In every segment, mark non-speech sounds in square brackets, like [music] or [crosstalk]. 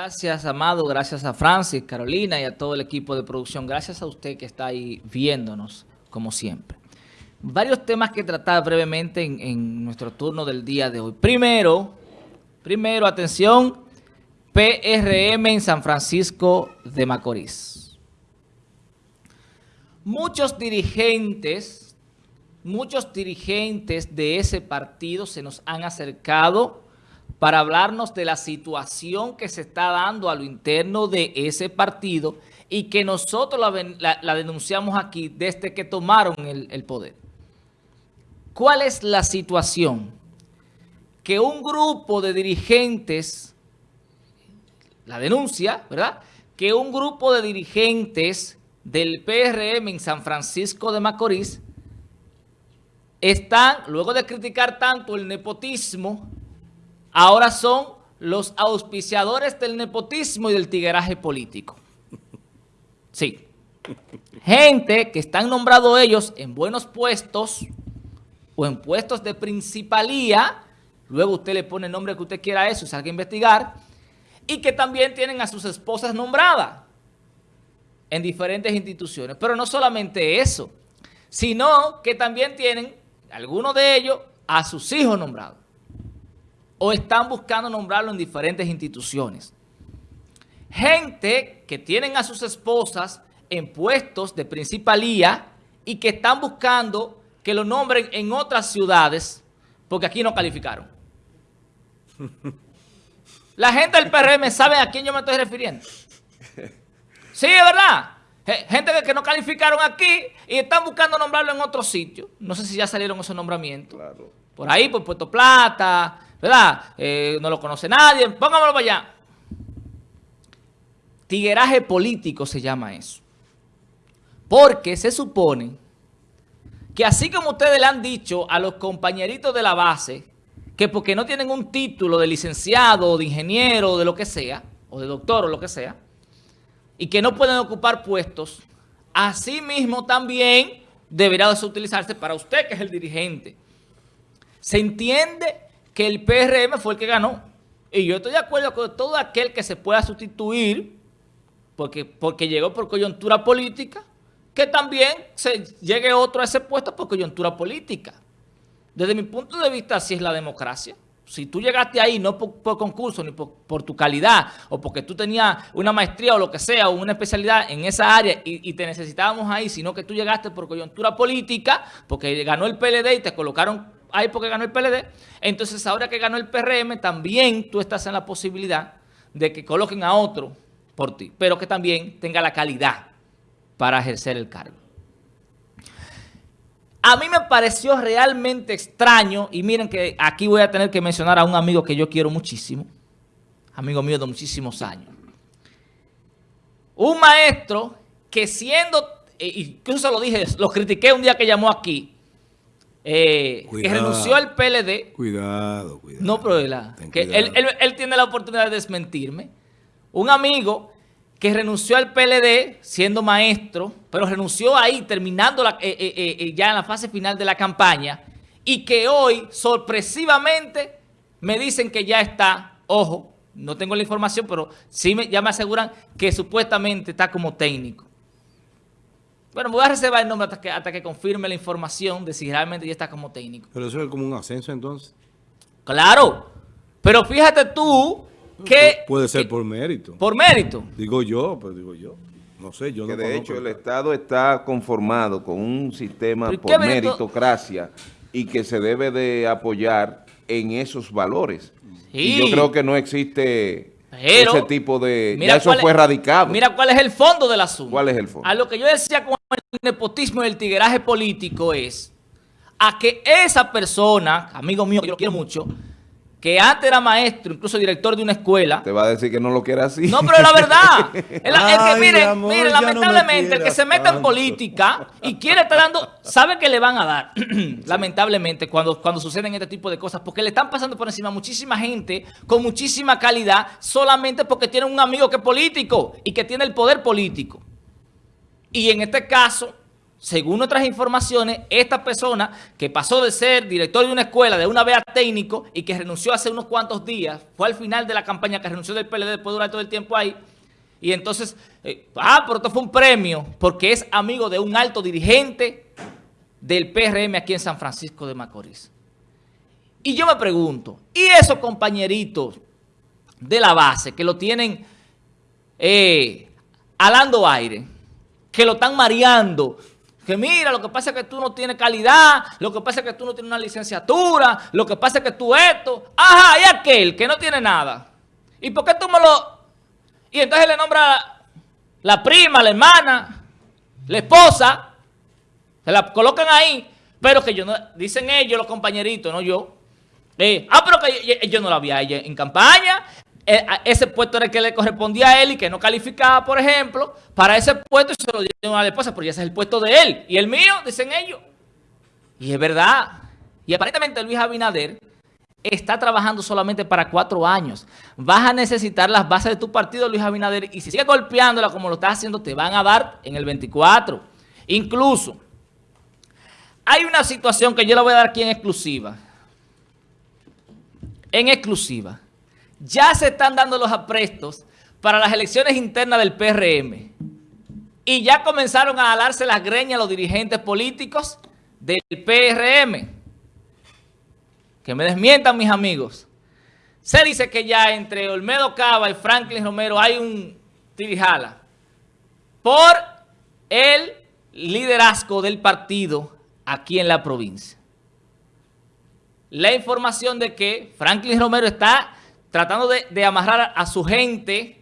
Gracias, Amado. Gracias a Francis, Carolina y a todo el equipo de producción. Gracias a usted que está ahí viéndonos, como siempre. Varios temas que tratar brevemente en, nuestro turno del día de hoy. Primero, primero, atención, PRM en San Francisco de Macorís. Muchos dirigentes, muchos dirigentes de ese partido se nos han acercado para hablarnos de la situación que se está dando a lo interno de ese partido y que nosotros la, denunciamos aquí desde que tomaron el, el poder. ¿Cuál es la situación? Que un grupo de dirigentes, la denuncia, ¿verdad? Que un grupo de dirigentes del PRM en San Francisco de Macorís están, luego de criticar tanto el nepotismo, ahora son los auspiciadores del nepotismo y del tigueraje político. Sí. Gente que están nombrados ellos en buenos puestos o en puestos de principalía, luego usted le pone el nombre que usted quiera a eso salga a investigar, y que también tienen a sus esposas nombradas en diferentes instituciones. Pero no solamente eso, sino que también tienen, algunos de ellos, a sus hijos nombrados o están buscando nombrarlo en diferentes instituciones. Gente que tienen a sus esposas en puestos de principalía y que están buscando que lo nombren en otras ciudades porque aquí no calificaron. [laughs] La gente del PRM sabe a quién yo me estoy refiriendo. Sí, es verdad. Gente que no calificaron aquí y están buscando nombrarlo en otro sitio. No sé si ya salieron esos nombramientos. Por ahí, por Puerto Plata, ¿verdad? Eh, no lo conoce nadie, póngamelo para allá. Tigueraje político se llama eso. Porque se supone que así como ustedes le han dicho a los compañeritos de la base, que porque no tienen un título de licenciado de ingeniero de lo que sea, o de doctor o lo que sea, y que no pueden ocupar puestos, así mismo también deberá utilizarse para usted que es el dirigente. Se entiende que el PRM fue el que ganó. Y yo estoy de acuerdo con todo aquel que se pueda sustituir, porque, porque llegó por coyuntura política, que también se llegue otro a ese puesto por coyuntura política. Desde mi punto de vista, así es la democracia. Si tú llegaste ahí no por, concurso, ni por, tu calidad, o porque tú tenías una maestría o lo que sea, o una especialidad en esa área y, y, te necesitábamos ahí, sino que tú llegaste por coyuntura política, porque ganó el PLD y te colocaron ahí porque ganó el PLD. Entonces, ahora que ganó el PRM, también tú estás en la posibilidad de que coloquen a otro por ti, pero que también tenga la calidad para ejercer el cargo. A mí me pareció realmente extraño, y miren que aquí voy a tener que mencionar a un amigo que yo quiero muchísimo, amigo mío de muchísimos años. Un maestro que siendo, eh, incluso lo dije, lo critiqué un día que llamó aquí, eh, que renunció al PLD. Cuidado, cuidado. No, pero que Él, tiene la oportunidad de desmentirme. Un amigo que renunció al PLD siendo maestro, pero renunció ahí terminando eh, eh, ya en la fase final de la campaña y que hoy sorpresivamente me dicen que ya está, ojo, no tengo la información, pero sí me, ya me aseguran que supuestamente está como técnico. Bueno, voy a reservar el nombre hasta que, hasta que confirme la información de si realmente ya está como técnico. Pero eso es como un ascenso entonces. Claro, pero fíjate tú que... Puede ser por mérito. Por mérito. Digo yo, pero digo yo. No sé, yo que no de hecho el Estado está conformado con un sistema por meritocracia y que se debe de apoyar en esos valores. Y yo creo que no existe ese tipo de... Mira ya eso fue erradicado. Mira cuál es el fondo del asunto. ¿Cuál es el fondo? A lo que yo decía con el nepotismo y el tigueraje político es a que esa persona, amigo mío, que yo lo quiero mucho, que antes era maestro, incluso director de una escuela. Te va a decir que no lo quiere así. No, pero es la verdad. [laughs] es, que miren, miren lamentablemente, el que se mete en política y quiere estar dando, sabe que le van a dar, [clears throat] lamentablemente, cuando, cuando suceden este tipo de cosas, porque le están pasando por encima a muchísima gente con muchísima calidad solamente porque tiene un amigo que es político y que tiene el poder político. Y en este caso, según nuestras informaciones, esta persona que pasó de ser director de una escuela, de una vea técnico, y que renunció hace unos cuantos días, fue al final de la campaña que renunció del PLD después de durar todo el tiempo ahí, y entonces, eh, ah, pero esto fue un premio, porque es amigo de un alto dirigente del PRM aquí en San Francisco de Macorís. Y yo me pregunto, ¿y esos compañeritos de la base que lo tienen eh, alando aire, que lo están mareando, que mira, lo que pasa es que tú no tienes calidad, lo que pasa es que tú no tienes una licenciatura, lo que pasa es que tú esto, ajá, y aquel que no tiene nada. ¿Y por qué tú me lo...? Y entonces le nombra la prima, la hermana, la esposa, se la colocan ahí, pero que yo no, dicen ellos, los compañeritos, no yo. Eh, ah, pero que yo, no la vi a ella en campaña, ese puesto era el que le correspondía a él y que no calificaba, por ejemplo, para ese puesto y se lo dieron a la esposa, porque ese es el puesto de él. Y el mío, dicen ellos. Y es verdad. Y aparentemente Luis Abinader está trabajando solamente para cuatro años. Vas a necesitar las bases de tu partido, Luis Abinader, y si sigues golpeándola como lo estás haciendo, te van a dar en el 24. Incluso, hay una situación que yo la voy a dar aquí en exclusiva. En exclusiva ya se están dando los aprestos para las elecciones internas del PRM. Y ya comenzaron a alarse las greñas los dirigentes políticos del PRM. Que me desmientan mis amigos. Se dice que ya entre Olmedo Cava y Franklin Romero hay un tirijala por el liderazgo del partido aquí en la provincia. La información de que Franklin Romero está tratando de, amarrar a, su gente,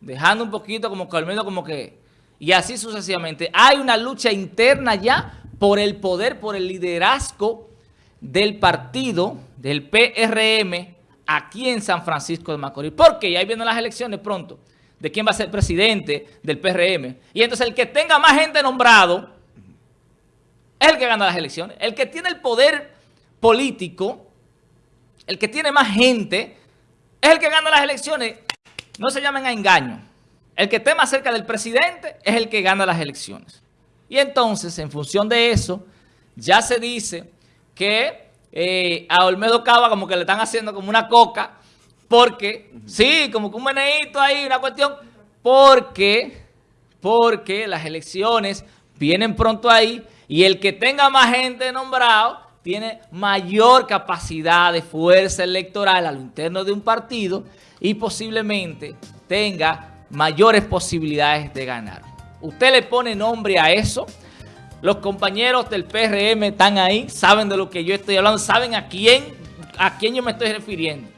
dejando un poquito como que al menos como que, y así sucesivamente. Hay una lucha interna ya por el poder, por el liderazgo del partido, del PRM, aquí en San Francisco de Macorís. Porque ya vienen las elecciones pronto, de quién va a ser presidente del PRM. Y entonces el que tenga más gente nombrado es el que gana las elecciones. El que tiene el poder político el que tiene más gente, es el que gana las elecciones. No se llamen a engaño. El que esté más cerca del presidente es el que gana las elecciones. Y entonces, en función de eso, ya se dice que eh, a Olmedo Cava como que le están haciendo como una coca, porque, sí, como que un meneíto ahí, una cuestión, porque, porque las elecciones vienen pronto ahí y el que tenga más gente nombrado tiene mayor capacidad de fuerza electoral a lo interno de un partido y posiblemente tenga mayores posibilidades de ganar. Usted le pone nombre a eso. Los compañeros del PRM están ahí, saben de lo que yo estoy hablando, saben a quién, a quién yo me estoy refiriendo.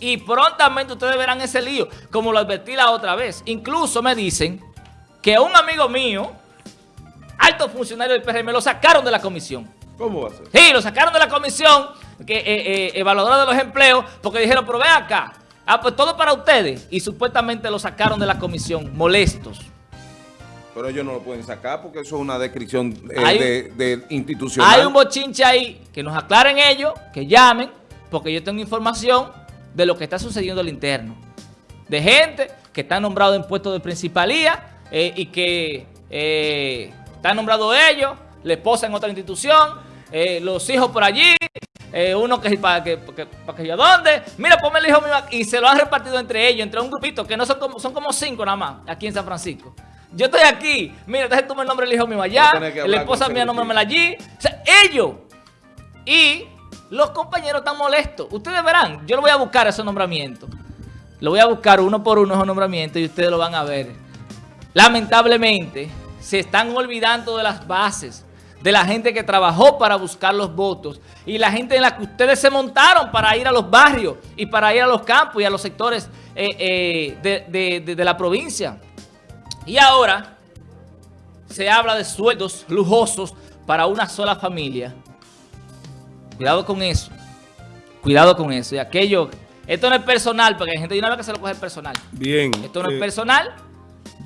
Y prontamente ustedes verán ese lío, como lo advertí la otra vez. Incluso me dicen que un amigo mío, alto funcionario del PRM, lo sacaron de la comisión. ¿Cómo va a ser? Sí, lo sacaron de la comisión que, eh, eh, evaluadora de los empleos porque dijeron, pero ve acá, ah, pues todo para ustedes. Y supuestamente lo sacaron de la comisión, molestos. Pero ellos no lo pueden sacar porque eso es una descripción eh, de, institucional. Hay un bochinche ahí, que nos aclaren ellos, que llamen, porque yo tengo información de lo que está sucediendo al interno. De gente que está nombrado en puestos de principalía y que están nombrados ellos, la esposa en otra institución, eh, los hijos por allí, eh, uno que para que, para que, yo, ¿dónde? Mira, ponme el hijo mío y se lo han repartido entre ellos, entre un grupito, que no son como, son como cinco nada más, aquí en San Francisco. Yo estoy aquí, mira, entonces toma el nombre del hijo mío allá, la esposa mía nómbramela allí, o sea, ellos. Y los compañeros están molestos. Ustedes verán, yo lo voy a buscar esos nombramientos. Lo voy a buscar uno por uno esos nombramientos y ustedes lo van a ver. Lamentablemente, se están olvidando de las bases de la gente que trabajó para buscar los votos y la gente en la que ustedes se montaron para ir a los barrios y para ir a los campos y a los sectores eh, eh, de, la provincia. Y ahora se habla de sueldos lujosos para una sola familia. Cuidado con eso. Cuidado con eso. Y aquello, esto no es personal, porque hay gente de una vez que se lo coge personal. Bien. Esto no es eh, personal.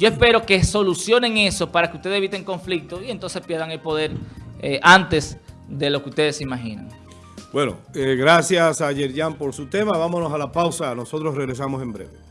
Yo espero que solucionen eso para que ustedes eviten conflictos y entonces pierdan el poder eh, antes de lo que ustedes imaginan. Bueno, eh, gracias a Yerjan por su tema. Vámonos a la pausa. Nosotros regresamos en breve.